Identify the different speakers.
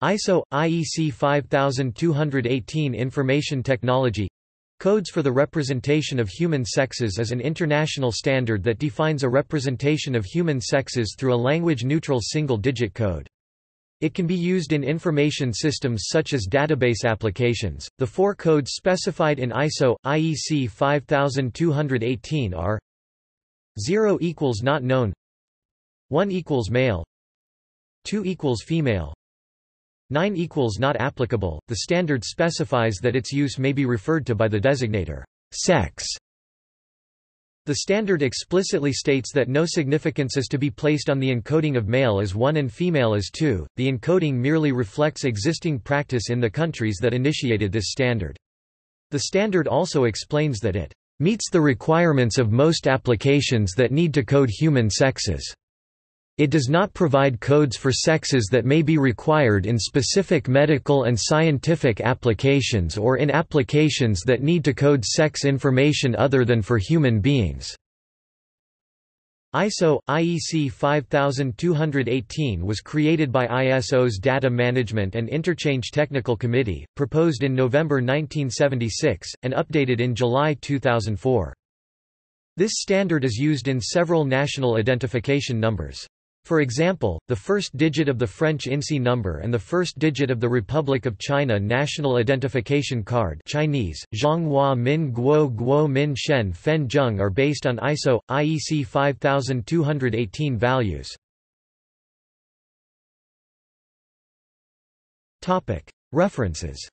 Speaker 1: ISO IEC 5218 Information Technology Codes for the Representation of Human Sexes is an international standard that defines a representation of human sexes through a language-neutral single-digit code. It can be used in information systems such as database applications. The four codes specified in ISO IEC 5218 are 0 equals not known 1 equals male 2 equals female 9 equals not applicable. The standard specifies that its use may be referred to by the designator sex. The standard explicitly states that no significance is to be placed on the encoding of male as 1 and female as 2. The encoding merely reflects existing practice in the countries that initiated this standard. The standard also explains that it meets the requirements of most applications that need to code human sexes. It does not provide codes for sexes that may be required in specific medical and scientific applications or in applications that need to code sex information other than for human beings. ISO IEC 5218 was created by ISO's Data Management and Interchange Technical Committee, proposed in November 1976, and updated in July 2004. This standard is used in several national identification numbers. For example, the first digit of the French INSEE number and the first digit of the Republic of China National Identification Card Chinese, Zhonghua Min Guo Guo Min Shen Fen Zheng are based on ISO, IEC 5218 values. References